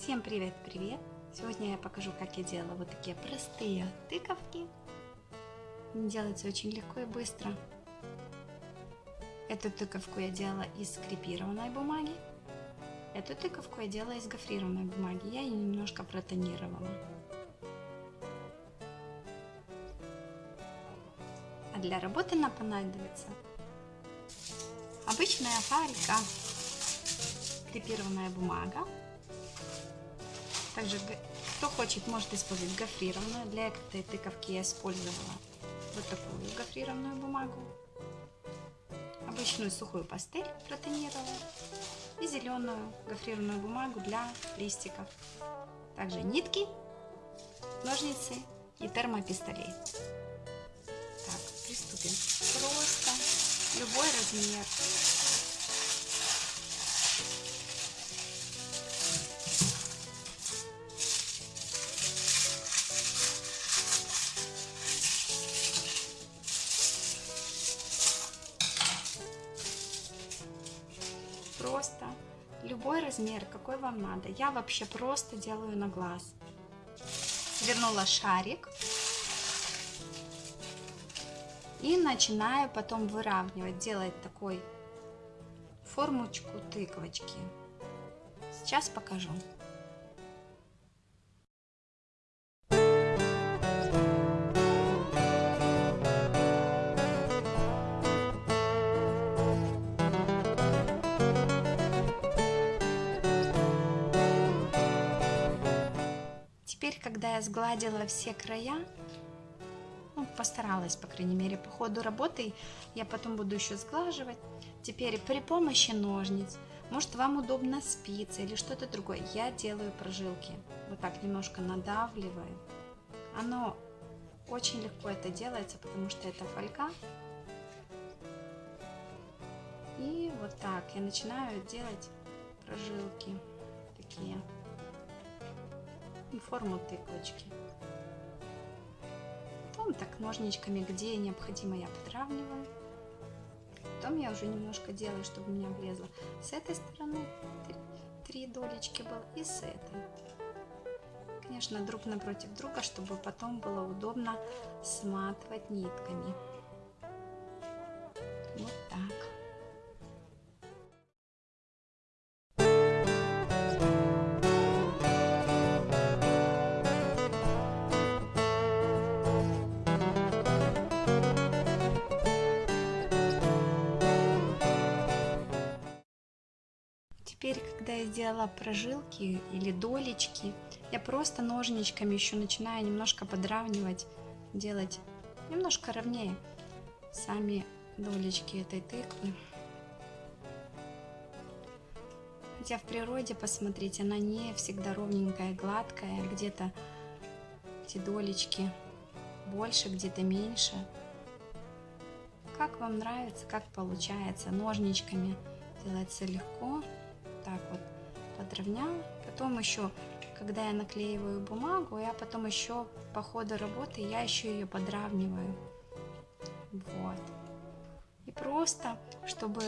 Всем привет-привет! Сегодня я покажу, как я делала вот такие простые тыковки. Они делаются очень легко и быстро. Эту тыковку я делала из скрепированной бумаги. Эту тыковку я делала из гофрированной бумаги. Я ее немножко протонировала. А для работы нам понадобится обычная фалька, крепированная бумага, также, кто хочет, может использовать гофрированную. Для этой тыковки я использовала вот такую гофрированную бумагу. Обычную сухую пастель протонировала. И зеленую гофрированную бумагу для листиков. Также нитки, ножницы и термопистолет. Так, приступим. Просто любой размер. Какой вам надо. Я вообще просто делаю на глаз. Свернула шарик. И начинаю потом выравнивать, делать такой формочку тыковочки. Сейчас покажу. Теперь, когда я сгладила все края, ну, постаралась, по крайней мере, по ходу работы, я потом буду еще сглаживать. Теперь при помощи ножниц, может вам удобно спицы или что-то другое, я делаю прожилки. Вот так немножко надавливаю. Оно очень легко это делается, потому что это фольга. И вот так я начинаю делать прожилки такие форму тыквочки. Потом так ножничками, где необходимо, я подравниваю. Потом я уже немножко делаю, чтобы у меня влезло с этой стороны три долечки было и с этой. Конечно, друг напротив друга, чтобы потом было удобно сматывать нитками. Теперь, когда я сделала прожилки или долечки, я просто ножничками еще начинаю немножко подравнивать, делать немножко ровнее сами долечки этой тыквы. Хотя в природе, посмотрите, она не всегда ровненькая, гладкая, где-то эти долечки больше, где-то меньше. Как вам нравится, как получается, ножничками делается легко так вот подровняла. Потом еще, когда я наклеиваю бумагу, я потом еще по ходу работы, я еще ее подравниваю. Вот. И просто, чтобы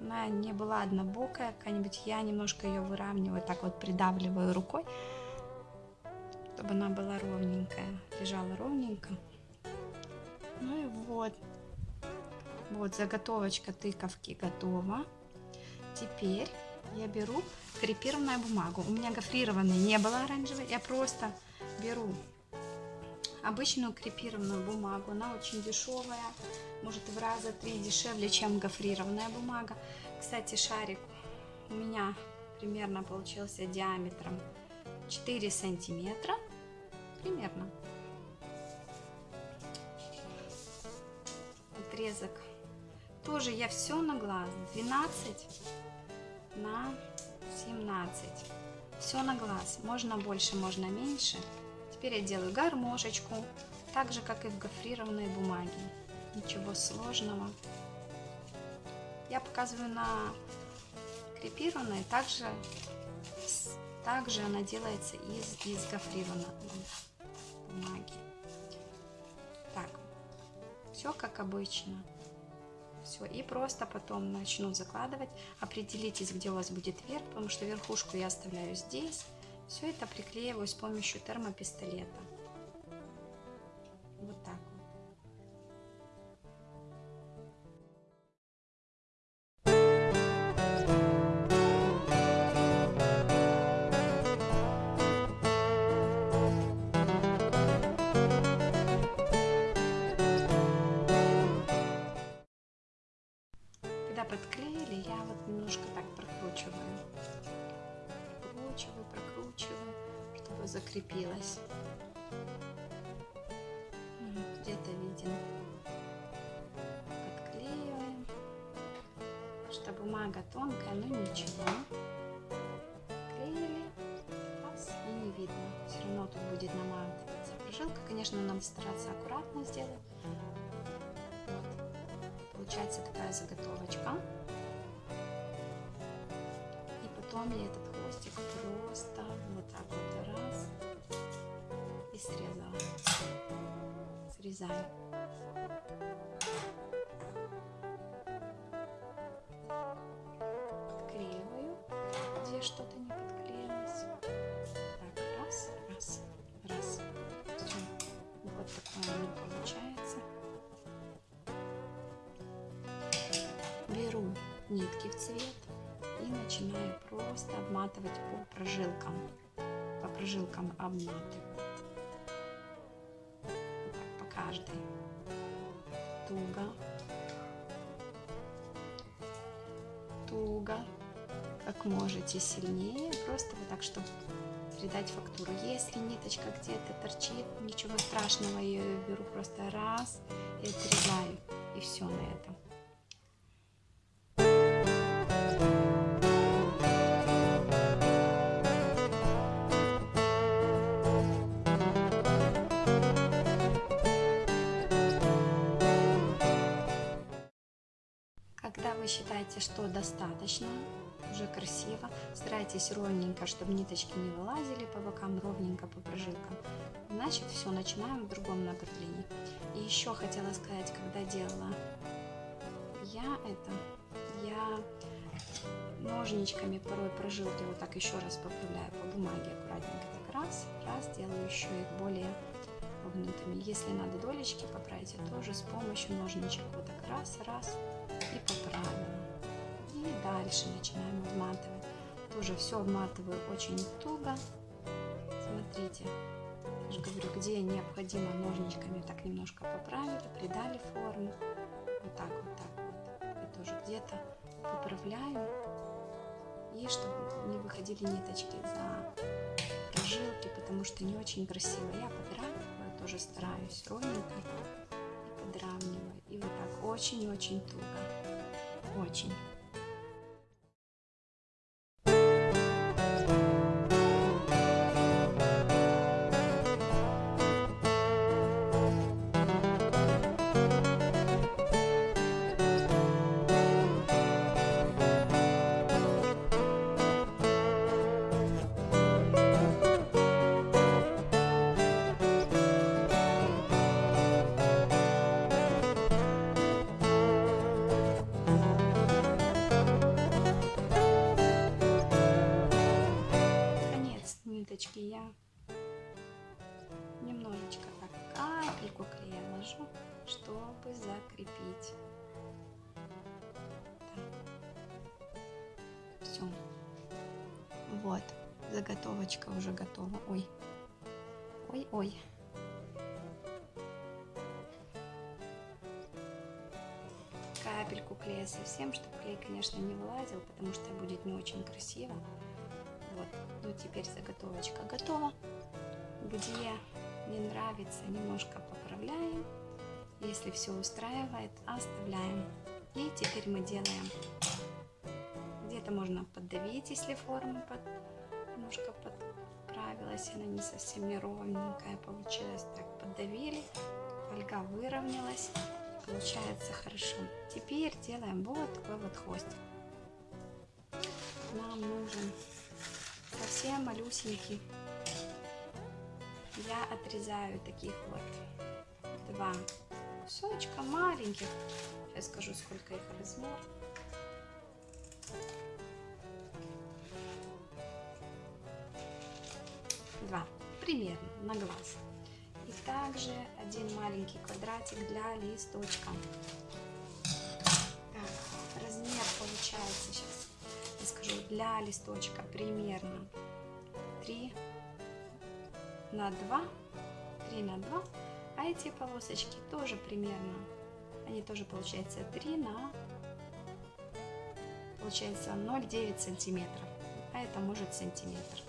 она не была однобокая какая-нибудь, я немножко ее выравниваю, так вот придавливаю рукой, чтобы она была ровненькая, лежала ровненько. Ну и вот. Вот заготовочка тыковки готова. Теперь я беру крепированную бумагу. У меня гофрированной не было оранжевой. Я просто беру обычную крепированную бумагу. Она очень дешевая, может в раза три дешевле, чем гофрированная бумага. Кстати, шарик у меня примерно получился диаметром 4 сантиметра. Примерно. Отрезок. Тоже я все на глаз. 12 на 17. Все на глаз. Можно больше, можно меньше. Теперь я делаю гармошечку, так же, как и в гофрированной бумаге. Ничего сложного. Я показываю на крепированной, также, также она делается из, из гофрированной бумаги. Так, все как обычно. Все, и просто потом начну закладывать. Определитесь, где у вас будет верх, потому что верхушку я оставляю здесь. Все это приклеиваю с помощью термопистолета. Подклеили, я вот немножко так прокручиваю. Прокручиваю, прокручиваю, чтобы закрепилось. Где-то виден. Подклеиваем. Что бумага тонкая, но ничего. Клеили. Раз, и не видно. Все равно тут будет наматываться прожилка. Конечно, надо стараться аккуратно сделать получается такая заготовочка. И потом я этот хвостик просто вот так вот раз и срезала. Срезаю. Подклеиваю, где что-то не подклеилось. Так, раз, раз, раз. Все. Вот такое нитки в цвет и начинаю просто обматывать по прожилкам. По прожилкам обматываю. По каждой. Туго. Туго. Как можете сильнее. Просто вот так, чтобы придать фактуру. Если ниточка где-то торчит, ничего страшного, я ее беру просто раз и отрезаю. И все на этом. Считаете, что достаточно, уже красиво, старайтесь ровненько, чтобы ниточки не вылазили по бокам, ровненько по прожилкам. Значит, все, начинаем в другом направлении. И еще хотела сказать, когда делала я это, я ножничками порой прожилки вот так еще раз поправляю по бумаге аккуратненько. Так раз, раз, делаю еще их более вогнутыми. Если надо долечки поправить, я тоже с помощью ножничек вот так раз, раз и поправила. И дальше начинаем обматывать. Тоже все обматываю очень туго. Смотрите, я же говорю, где необходимо ножничками так немножко поправили, придали форму. Вот так, вот так вот. И тоже где-то поправляем. И чтобы не выходили ниточки за прожилки, потому что не очень красиво. Я подравниваю, тоже стараюсь ровненько и подравниваю. И вот так очень-очень туго. Очень. Ниточки я немножечко так капельку клея ложу, чтобы закрепить. Все. Вот, заготовочка уже готова. Ой, ой-ой. Капельку клея совсем, чтобы клей, конечно, не вылазил, потому что будет не очень красиво. Ну теперь заготовочка готова. Где не нравится, немножко поправляем. Если все устраивает, оставляем. И теперь мы делаем. Где-то можно поддавить, если форма под, немножко подправилась, она не совсем неровненькая получилась. Так, поддавили, фольга выровнялась, получается хорошо. Теперь делаем вот такой вот хвостик. Нам нужен совсем малюсенький. Я отрезаю таких вот два кусочка маленьких. я скажу, сколько их размер. Два, примерно, на глаз. И также один маленький квадратик для листочка. Так, размер получается сейчас, скажу, для листочка примерно 3 на 2, 3 на 2, а эти полосочки тоже примерно, они тоже получается 3 на, получается 0,9 сантиметров, а это может сантиметр.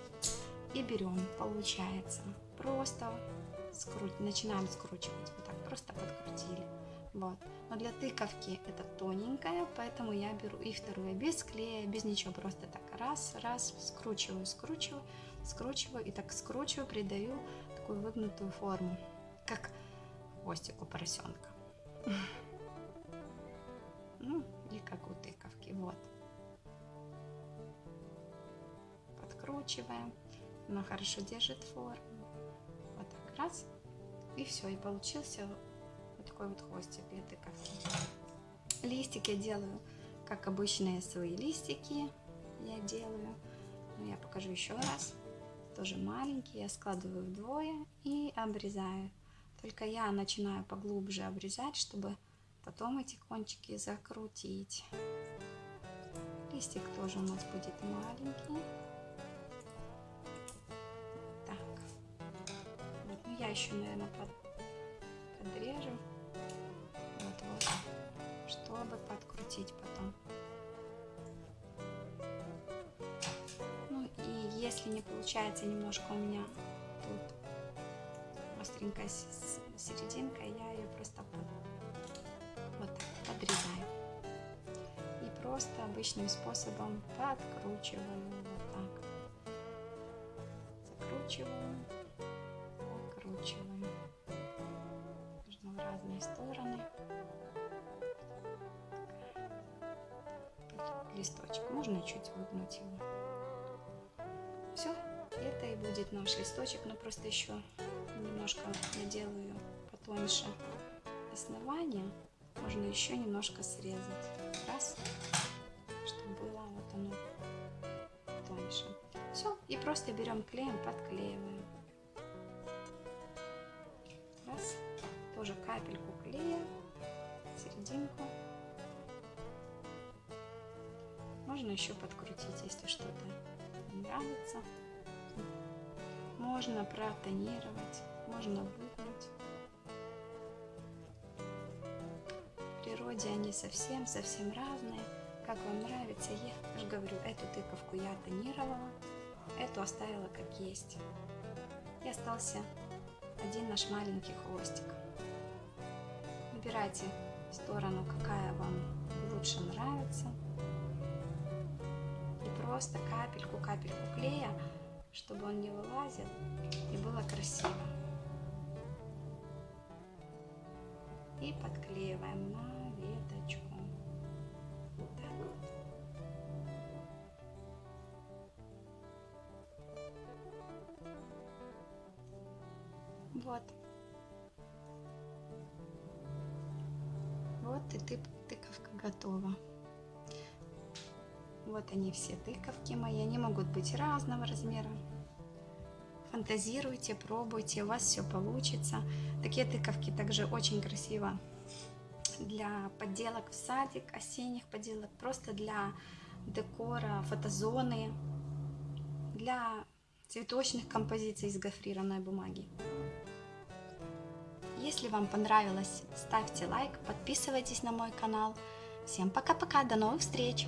И берем, получается, просто скруть, начинаем скручивать, вот так, просто подкрутили. Вот. Но для тыковки это тоненькая, поэтому я беру и вторую без клея, без ничего, просто так раз, раз, скручиваю, скручиваю, скручиваю и так скручиваю, придаю такую выгнутую форму, как хвостик у поросенка. Ну, и как у тыковки, вот. Подкручиваем, она хорошо держит форму. Вот так, раз, и все, и получился такой вот хвостик для тыковки. Листик я делаю, как обычные свои листики я делаю. Но я покажу еще раз. Тоже маленький, я складываю вдвое и обрезаю. Только я начинаю поглубже обрезать, чтобы потом эти кончики закрутить. Листик тоже у нас будет маленький. Так. Вот, ну я еще, наверное, под, подрежу. Вот, чтобы подкрутить потом. если не получается немножко у меня тут остренькая серединка, я ее просто вот так подрезаю. И просто обычным способом подкручиваю вот так. Закручиваю, закручиваю. Нужно в разные стороны. Листочек. Можно чуть выгнуть его. Все, это и будет наш листочек, но просто еще немножко я делаю потоньше основание. Можно еще немножко срезать. Раз, чтобы было вот оно тоньше. Все, и просто берем клеем, подклеиваем. Раз, тоже капельку клея, серединку. Можно еще подкрутить, если что-то нравится. Можно протонировать, можно выгнуть. В природе они совсем-совсем разные. Как вам нравится, я же говорю, эту тыковку я тонировала, эту оставила как есть. И остался один наш маленький хвостик. Выбирайте сторону, какая вам лучше нравится просто капельку-капельку клея, чтобы он не вылазил и было красиво. И подклеиваем на веточку. Вот так вот. Вот. Вот и тыковка готова. Вот они все тыковки мои, они могут быть разного размера. Фантазируйте, пробуйте, у вас все получится. Такие тыковки также очень красиво для подделок в садик, осенних подделок, просто для декора, фотозоны, для цветочных композиций из гофрированной бумаги. Если вам понравилось, ставьте лайк, подписывайтесь на мой канал. Всем пока-пока, до новых встреч!